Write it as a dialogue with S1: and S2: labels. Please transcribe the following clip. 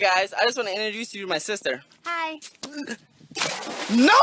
S1: Guys, I just want to introduce you to my sister.
S2: Hi.
S1: No